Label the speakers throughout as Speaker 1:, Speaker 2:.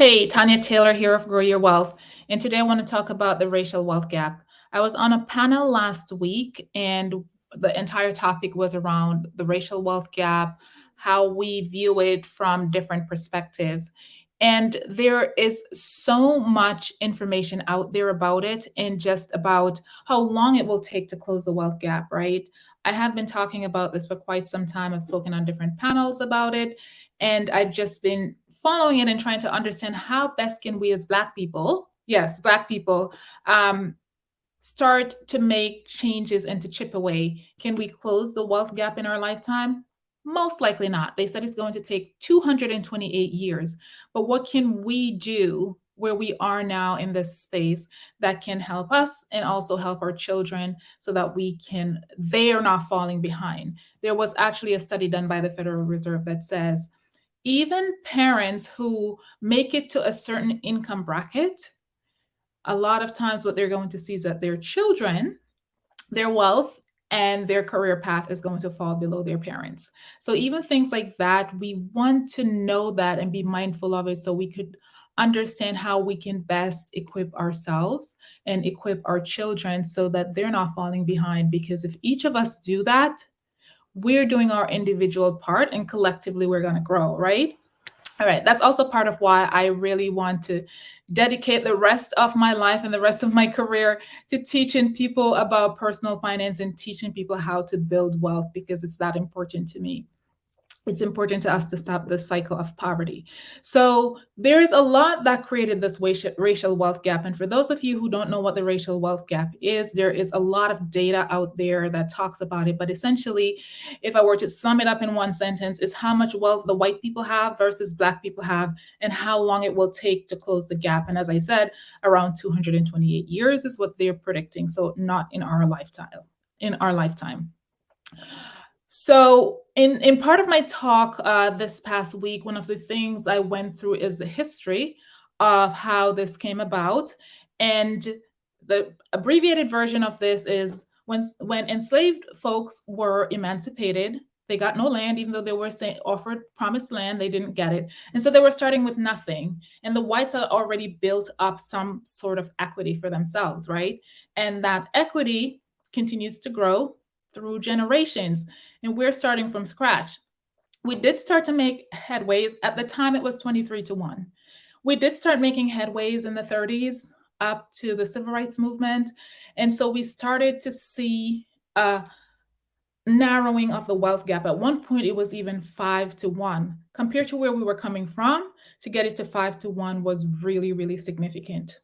Speaker 1: Hey, Tanya Taylor here of Grow Your Wealth. And today I want to talk about the racial wealth gap. I was on a panel last week, and the entire topic was around the racial wealth gap, how we view it from different perspectives. And there is so much information out there about it and just about how long it will take to close the wealth gap, right? I have been talking about this for quite some time. I've spoken on different panels about it. And I've just been following it and trying to understand how best can we as Black people, yes, Black people, um, start to make changes and to chip away. Can we close the wealth gap in our lifetime? Most likely not. They said it's going to take 228 years. But what can we do where we are now in this space that can help us and also help our children so that we can, they are not falling behind. There was actually a study done by the Federal Reserve that says even parents who make it to a certain income bracket, a lot of times what they're going to see is that their children, their wealth and their career path is going to fall below their parents. So even things like that, we want to know that and be mindful of it so we could understand how we can best equip ourselves and equip our children so that they're not falling behind. Because if each of us do that, we're doing our individual part and collectively we're going to grow, right? All right, that's also part of why I really want to dedicate the rest of my life and the rest of my career to teaching people about personal finance and teaching people how to build wealth because it's that important to me it's important to us to stop this cycle of poverty. So there's a lot that created this racial wealth gap. And for those of you who don't know what the racial wealth gap is, there is a lot of data out there that talks about it. But essentially, if I were to sum it up in one sentence, is how much wealth the white people have versus black people have and how long it will take to close the gap. And as I said, around 228 years is what they're predicting. So not in our lifetime, in our lifetime. So in, in part of my talk uh, this past week, one of the things I went through is the history of how this came about. And the abbreviated version of this is when, when enslaved folks were emancipated, they got no land, even though they were offered promised land, they didn't get it. And so they were starting with nothing. And the whites had already built up some sort of equity for themselves, right? And that equity continues to grow through generations, and we're starting from scratch. We did start to make headways. At the time, it was 23 to 1. We did start making headways in the 30s up to the civil rights movement. And so we started to see a narrowing of the wealth gap. At one point, it was even five to one. Compared to where we were coming from, to get it to five to one was really, really significant.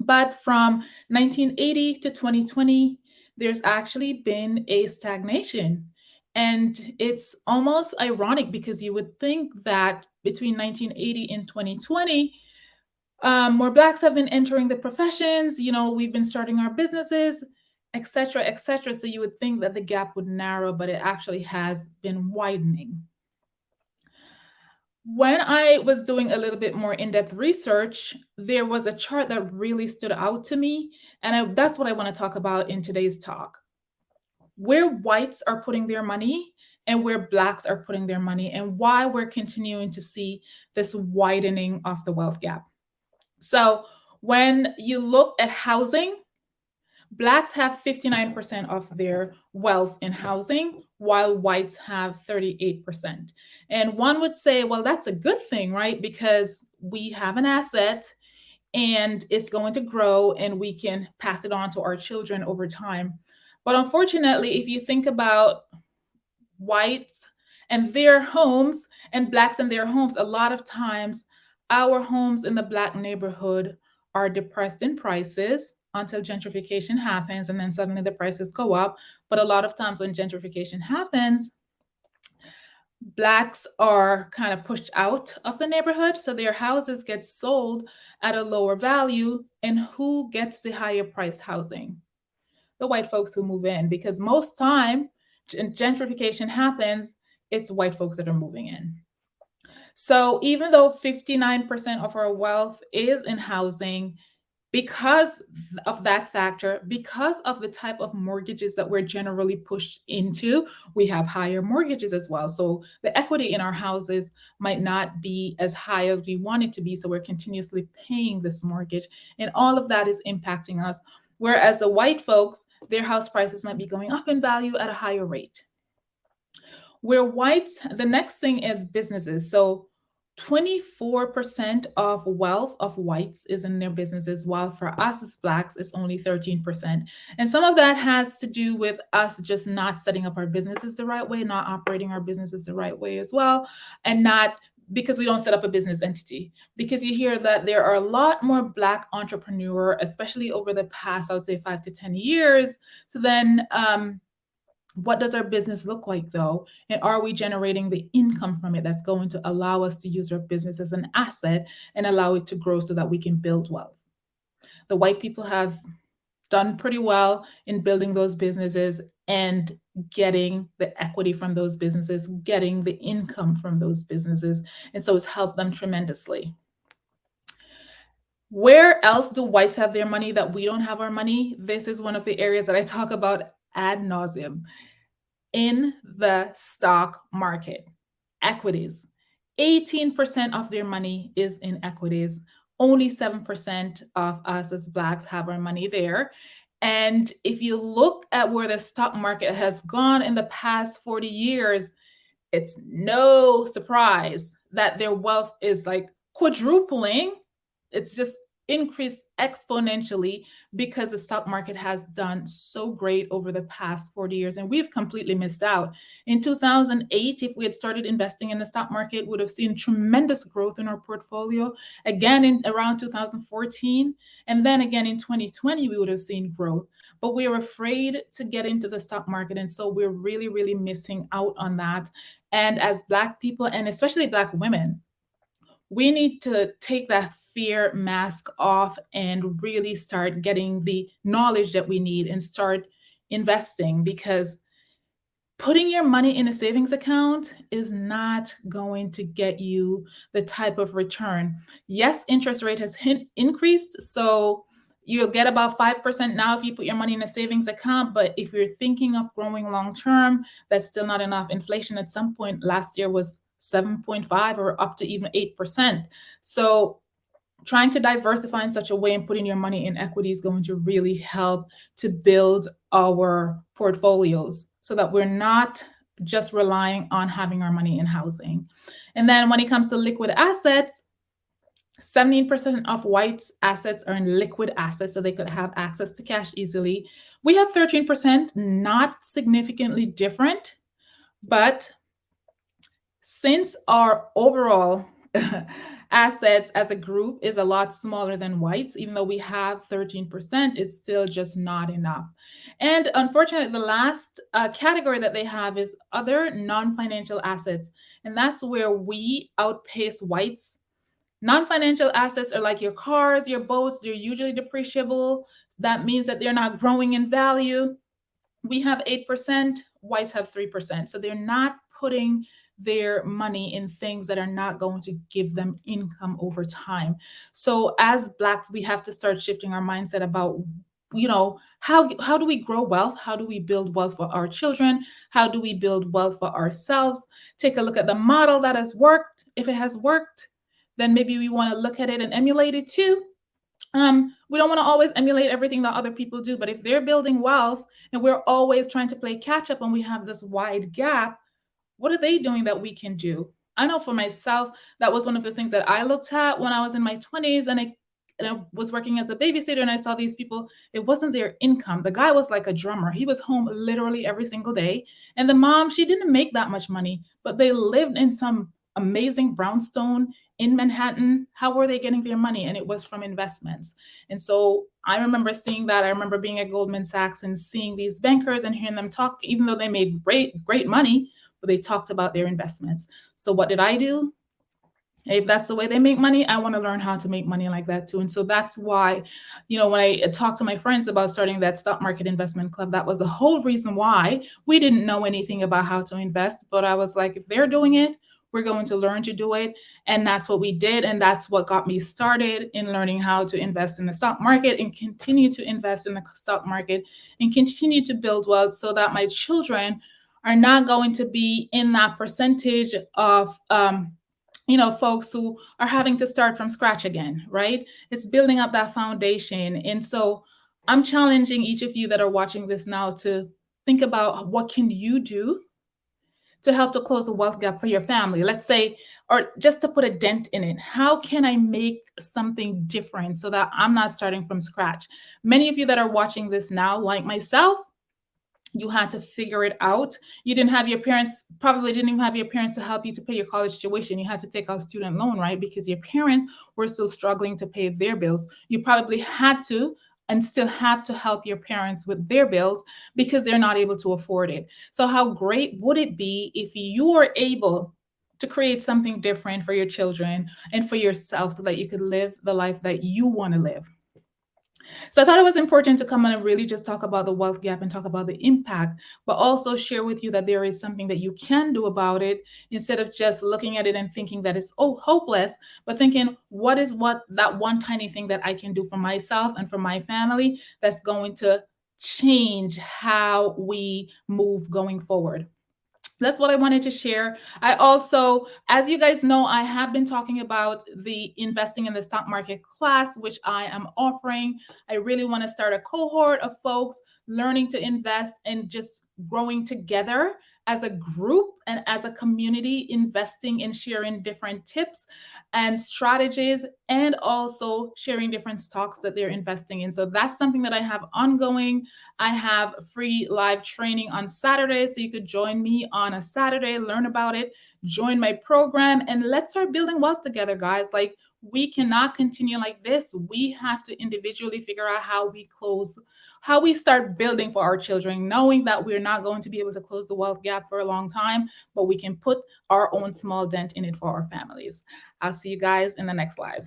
Speaker 1: But from 1980 to 2020, there's actually been a stagnation. And it's almost ironic because you would think that between 1980 and 2020, um, more Blacks have been entering the professions, you know, we've been starting our businesses, etc., etc. So you would think that the gap would narrow, but it actually has been widening when I was doing a little bit more in-depth research, there was a chart that really stood out to me. And I, that's what I want to talk about in today's talk. Where whites are putting their money and where blacks are putting their money and why we're continuing to see this widening of the wealth gap. So when you look at housing, Blacks have 59% of their wealth in housing, while whites have 38%. And one would say, well, that's a good thing, right? Because we have an asset and it's going to grow and we can pass it on to our children over time. But unfortunately, if you think about whites and their homes and blacks and their homes, a lot of times our homes in the black neighborhood are depressed in prices until gentrification happens and then suddenly the prices go up. But a lot of times when gentrification happens, blacks are kind of pushed out of the neighborhood. So their houses get sold at a lower value. And who gets the higher priced housing? The white folks who move in, because most time gentrification happens, it's white folks that are moving in. So even though 59% of our wealth is in housing, because of that factor, because of the type of mortgages that we're generally pushed into, we have higher mortgages as well. So the equity in our houses might not be as high as we want it to be. So we're continuously paying this mortgage, and all of that is impacting us. Whereas the white folks, their house prices might be going up in value at a higher rate. Where whites, the next thing is businesses. So 24% of wealth of whites is in their businesses, while for us as Blacks, it's only 13%. And some of that has to do with us just not setting up our businesses the right way, not operating our businesses the right way as well, and not because we don't set up a business entity. Because you hear that there are a lot more Black entrepreneur, especially over the past, I would say five to 10 years. So then um, what does our business look like though? And are we generating the income from it that's going to allow us to use our business as an asset and allow it to grow so that we can build wealth? The white people have done pretty well in building those businesses and getting the equity from those businesses, getting the income from those businesses. And so it's helped them tremendously. Where else do whites have their money that we don't have our money? This is one of the areas that I talk about ad nauseum in the stock market. Equities. 18% of their money is in equities. Only 7% of us as Blacks have our money there. And if you look at where the stock market has gone in the past 40 years, it's no surprise that their wealth is like quadrupling. It's just increased exponentially because the stock market has done so great over the past 40 years and we've completely missed out. In 2008, if we had started investing in the stock market, we would have seen tremendous growth in our portfolio. Again, in around 2014, and then again in 2020, we would have seen growth. But we are afraid to get into the stock market. And so we're really, really missing out on that. And as Black people, and especially Black women, we need to take that fear mask off and really start getting the knowledge that we need and start investing because putting your money in a savings account is not going to get you the type of return. Yes, interest rate has increased, so you'll get about 5% now if you put your money in a savings account, but if you're thinking of growing long term, that's still not enough. Inflation at some point last year was 7.5 or up to even 8%. So trying to diversify in such a way and putting your money in equity is going to really help to build our portfolios so that we're not just relying on having our money in housing. And then when it comes to liquid assets, 17% of whites assets are in liquid assets, so they could have access to cash easily. We have 13%, not significantly different, but since our overall assets as a group is a lot smaller than whites, even though we have 13%, it's still just not enough. And unfortunately, the last uh, category that they have is other non-financial assets. And that's where we outpace whites. Non-financial assets are like your cars, your boats, they're usually depreciable. That means that they're not growing in value. We have 8%, whites have 3%. So they're not putting their money in things that are not going to give them income over time. So as blacks, we have to start shifting our mindset about you know how how do we grow wealth? How do we build wealth for our children? How do we build wealth for ourselves? Take a look at the model that has worked. If it has worked then maybe we want to look at it and emulate it too. Um, we don't want to always emulate everything that other people do but if they're building wealth and we're always trying to play catch up and we have this wide gap what are they doing that we can do? I know for myself, that was one of the things that I looked at when I was in my 20s and I, and I was working as a babysitter and I saw these people, it wasn't their income. The guy was like a drummer. He was home literally every single day. And the mom, she didn't make that much money, but they lived in some amazing brownstone in Manhattan. How were they getting their money? And it was from investments. And so I remember seeing that. I remember being at Goldman Sachs and seeing these bankers and hearing them talk, even though they made great, great money, but they talked about their investments. So what did I do? If that's the way they make money, I want to learn how to make money like that too. And so that's why, you know, when I uh, talked to my friends about starting that stock market investment club, that was the whole reason why we didn't know anything about how to invest. But I was like, if they're doing it, we're going to learn to do it. And that's what we did. And that's what got me started in learning how to invest in the stock market and continue to invest in the stock market and continue to build wealth so that my children are not going to be in that percentage of um, you know folks who are having to start from scratch again right? It's building up that foundation. And so i'm challenging each of you that are watching this now to think about what can you do to help to close the wealth gap for your family let's say or just to put a dent in it. How can i make something different so that i'm not starting from scratch? Many of you that are watching this now like myself you had to figure it out you didn't have your parents probably didn't even have your parents to help you to pay your college tuition you had to take out student loan right because your parents were still struggling to pay their bills you probably had to and still have to help your parents with their bills because they're not able to afford it. So, how great would it be if you are able to create something different for your children and for yourself so that you could live the life that you want to live? So I thought it was important to come on and really just talk about the wealth gap and talk about the impact, but also share with you that there is something that you can do about it instead of just looking at it and thinking that it's oh hopeless, but thinking what is what that one tiny thing that I can do for myself and for my family that's going to change how we move going forward that's what I wanted to share. I also, as you guys know, I have been talking about the investing in the stock market class, which I am offering. I really want to start a cohort of folks learning to invest and just growing together as a group and as a community investing and sharing different tips and strategies and also sharing different stocks that they're investing in. So that's something that I have ongoing. I have free live training on Saturday. So you could join me on a Saturday, learn about it, join my program, and let's start building wealth together, guys. Like we cannot continue like this. We have to individually figure out how we close, how we start building for our children, knowing that we're not going to be able to close the wealth gap for a long time, but we can put our own small dent in it for our families. I'll see you guys in the next live.